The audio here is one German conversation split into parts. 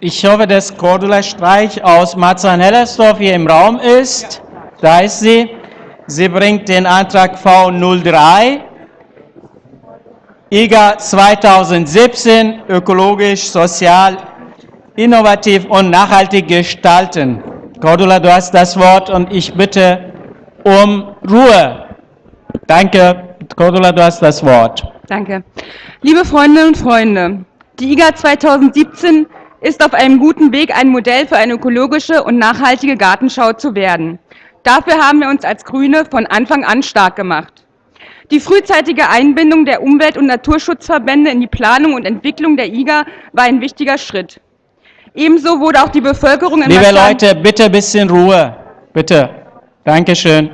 ich hoffe, dass Cordula Streich aus Marzahn-Hellersdorf hier im Raum ist. Da ist sie. Sie bringt den Antrag V03. IGA 2017, ökologisch, sozial, innovativ und nachhaltig gestalten. Cordula, du hast das Wort und ich bitte um Ruhe. Danke. Cordula, du hast das Wort. Danke. Liebe Freundinnen und Freunde, die IGA 2017 ist auf einem guten Weg, ein Modell für eine ökologische und nachhaltige Gartenschau zu werden. Dafür haben wir uns als Grüne von Anfang an stark gemacht. Die frühzeitige Einbindung der Umwelt- und Naturschutzverbände in die Planung und Entwicklung der IGA war ein wichtiger Schritt. Ebenso wurde auch die Bevölkerung in Liebe Leute, bitte ein bisschen Ruhe. Bitte. Dankeschön.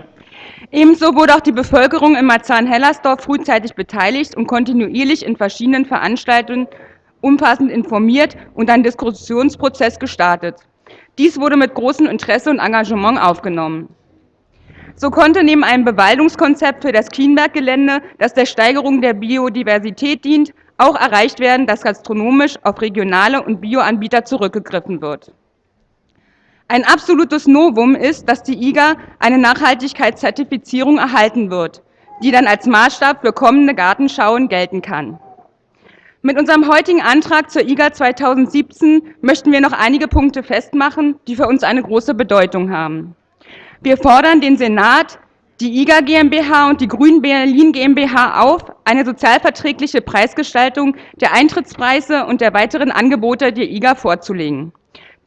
Ebenso wurde auch die Bevölkerung in Marzahn-Hellersdorf frühzeitig beteiligt und kontinuierlich in verschiedenen Veranstaltungen umfassend informiert und ein Diskussionsprozess gestartet. Dies wurde mit großem Interesse und Engagement aufgenommen. So konnte neben einem Bewaldungskonzept für das Kienberg-Gelände, das der Steigerung der Biodiversität dient, auch erreicht werden, dass gastronomisch auf regionale und Bioanbieter zurückgegriffen wird. Ein absolutes Novum ist, dass die IGA eine Nachhaltigkeitszertifizierung erhalten wird, die dann als Maßstab für kommende Gartenschauen gelten kann. Mit unserem heutigen Antrag zur IGA 2017 möchten wir noch einige Punkte festmachen, die für uns eine große Bedeutung haben. Wir fordern den Senat, die IGA GmbH und die Grün Berlin GmbH auf, eine sozialverträgliche Preisgestaltung der Eintrittspreise und der weiteren Angebote der IGA vorzulegen.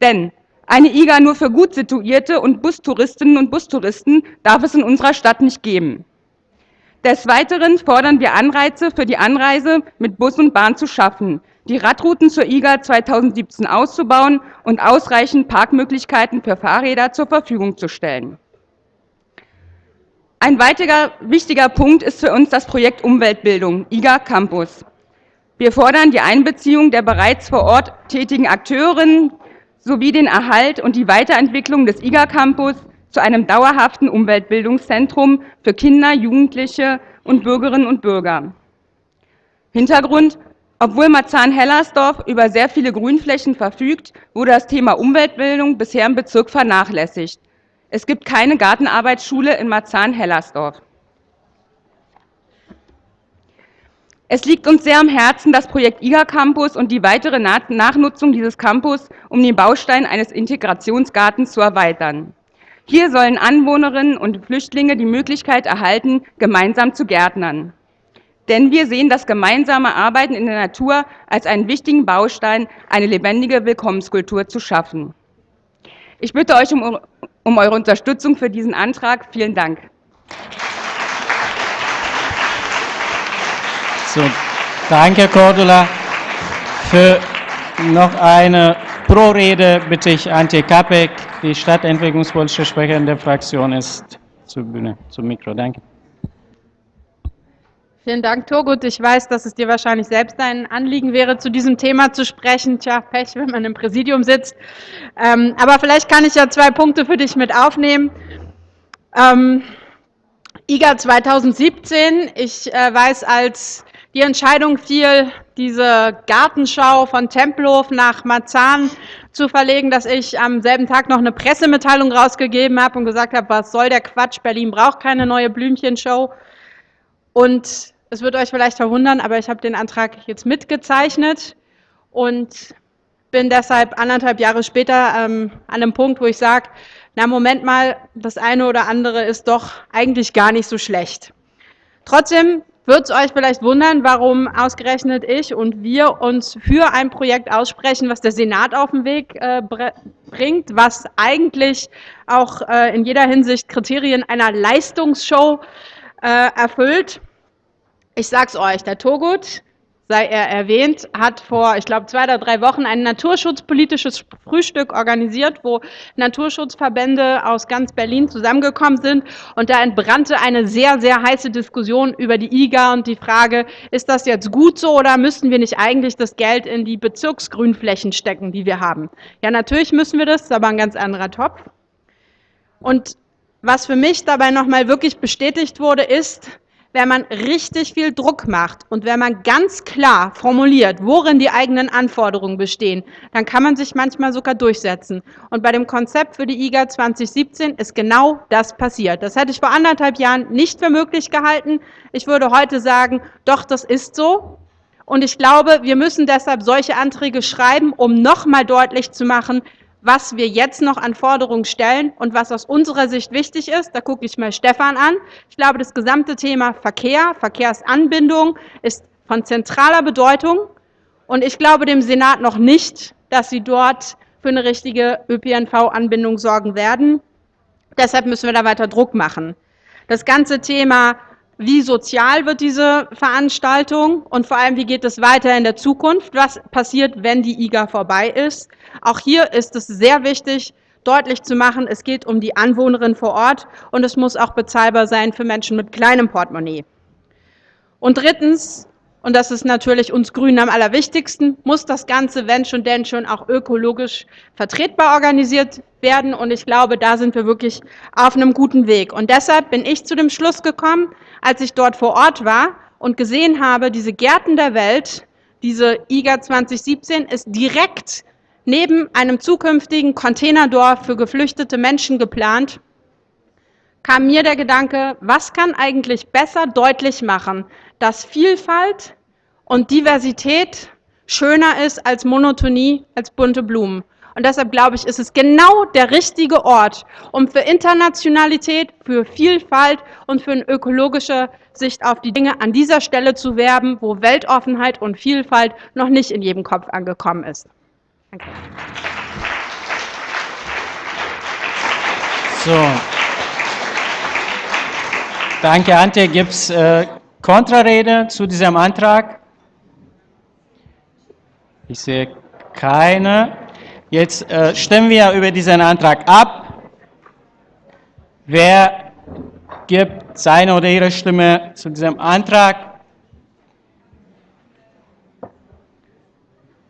Denn eine IGA nur für gut situierte und Bustouristinnen und Bustouristen darf es in unserer Stadt nicht geben. Des Weiteren fordern wir Anreize für die Anreise mit Bus und Bahn zu schaffen, die Radrouten zur IGA 2017 auszubauen und ausreichend Parkmöglichkeiten für Fahrräder zur Verfügung zu stellen. Ein weiterer wichtiger Punkt ist für uns das Projekt Umweltbildung, IGA Campus. Wir fordern die Einbeziehung der bereits vor Ort tätigen Akteurinnen sowie den Erhalt und die Weiterentwicklung des IGA Campus zu einem dauerhaften Umweltbildungszentrum für Kinder, Jugendliche und Bürgerinnen und Bürger. Hintergrund, obwohl Marzahn-Hellersdorf über sehr viele Grünflächen verfügt, wurde das Thema Umweltbildung bisher im Bezirk vernachlässigt. Es gibt keine Gartenarbeitsschule in Marzahn-Hellersdorf. Es liegt uns sehr am Herzen, das Projekt IGA Campus und die weitere Nachnutzung dieses Campus, um den Baustein eines Integrationsgartens zu erweitern. Hier sollen Anwohnerinnen und Flüchtlinge die Möglichkeit erhalten, gemeinsam zu gärtnern. Denn wir sehen das gemeinsame Arbeiten in der Natur als einen wichtigen Baustein, eine lebendige Willkommenskultur zu schaffen. Ich bitte euch um, um eure Unterstützung für diesen Antrag. Vielen Dank. So, danke, Cordula. Für noch eine Pro-Rede bitte ich Antje Kapek, die stadtentwicklungspolitische Sprecherin der Fraktion ist, zur Bühne, zum Mikro. Danke. Vielen Dank, Turgut. Ich weiß, dass es dir wahrscheinlich selbst ein Anliegen wäre, zu diesem Thema zu sprechen. Tja, Pech, wenn man im Präsidium sitzt. Ähm, aber vielleicht kann ich ja zwei Punkte für dich mit aufnehmen. Ähm, IGA 2017, ich äh, weiß, als die Entscheidung fiel, diese Gartenschau von Tempelhof nach Marzahn zu verlegen, dass ich am selben Tag noch eine Pressemitteilung rausgegeben habe und gesagt habe, was soll der Quatsch, Berlin braucht keine neue Blümchenshow. Und es wird euch vielleicht verwundern, aber ich habe den Antrag jetzt mitgezeichnet und bin deshalb anderthalb Jahre später ähm, an einem Punkt, wo ich sage, na Moment mal, das eine oder andere ist doch eigentlich gar nicht so schlecht. Trotzdem wird es euch vielleicht wundern, warum ausgerechnet ich und wir uns für ein Projekt aussprechen, was der Senat auf den Weg äh, bringt, was eigentlich auch äh, in jeder Hinsicht Kriterien einer Leistungsshow äh, erfüllt. Ich sag's euch, der Togut sei er erwähnt, hat vor, ich glaube, zwei oder drei Wochen ein naturschutzpolitisches Frühstück organisiert, wo Naturschutzverbände aus ganz Berlin zusammengekommen sind. Und da entbrannte eine sehr, sehr heiße Diskussion über die IGA und die Frage, ist das jetzt gut so oder müssten wir nicht eigentlich das Geld in die Bezirksgrünflächen stecken, die wir haben? Ja, natürlich müssen wir das, ist aber ein ganz anderer Topf. Und was für mich dabei nochmal wirklich bestätigt wurde, ist, wenn man richtig viel Druck macht und wenn man ganz klar formuliert, worin die eigenen Anforderungen bestehen, dann kann man sich manchmal sogar durchsetzen. Und bei dem Konzept für die IGA 2017 ist genau das passiert. Das hätte ich vor anderthalb Jahren nicht für möglich gehalten. Ich würde heute sagen, doch, das ist so. Und ich glaube, wir müssen deshalb solche Anträge schreiben, um nochmal deutlich zu machen, was wir jetzt noch an Forderungen stellen und was aus unserer Sicht wichtig ist. Da gucke ich mal Stefan an. Ich glaube, das gesamte Thema Verkehr, Verkehrsanbindung ist von zentraler Bedeutung. Und ich glaube dem Senat noch nicht, dass sie dort für eine richtige ÖPNV-Anbindung sorgen werden. Deshalb müssen wir da weiter Druck machen. Das ganze Thema wie sozial wird diese Veranstaltung und vor allem, wie geht es weiter in der Zukunft? Was passiert, wenn die IGA vorbei ist? Auch hier ist es sehr wichtig, deutlich zu machen, es geht um die Anwohnerin vor Ort und es muss auch bezahlbar sein für Menschen mit kleinem Portemonnaie. Und drittens, und das ist natürlich uns Grünen am allerwichtigsten, muss das Ganze, wenn schon denn schon, auch ökologisch vertretbar organisiert werden. Und ich glaube, da sind wir wirklich auf einem guten Weg. Und deshalb bin ich zu dem Schluss gekommen, als ich dort vor Ort war und gesehen habe, diese Gärten der Welt, diese IGA 2017 ist direkt neben einem zukünftigen Containerdorf für geflüchtete Menschen geplant, kam mir der Gedanke, was kann eigentlich besser deutlich machen, dass Vielfalt und Diversität schöner ist als Monotonie, als bunte Blumen. Und deshalb glaube ich, ist es genau der richtige Ort, um für Internationalität, für Vielfalt und für eine ökologische Sicht auf die Dinge an dieser Stelle zu werben, wo Weltoffenheit und Vielfalt noch nicht in jedem Kopf angekommen ist. Danke. So. Danke, Antje. Gibt es äh, Kontrarede zu diesem Antrag? Ich sehe keine. Jetzt äh, stimmen wir über diesen Antrag ab. Wer gibt seine oder ihre Stimme zu diesem Antrag?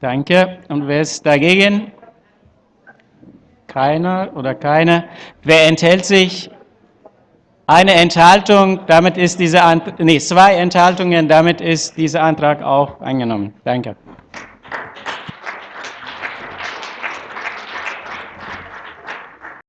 Danke. Und wer ist dagegen? Keiner oder keine. Wer enthält sich? Eine Enthaltung, damit ist diese Ant nee, zwei Enthaltungen, damit ist dieser Antrag auch angenommen. Danke.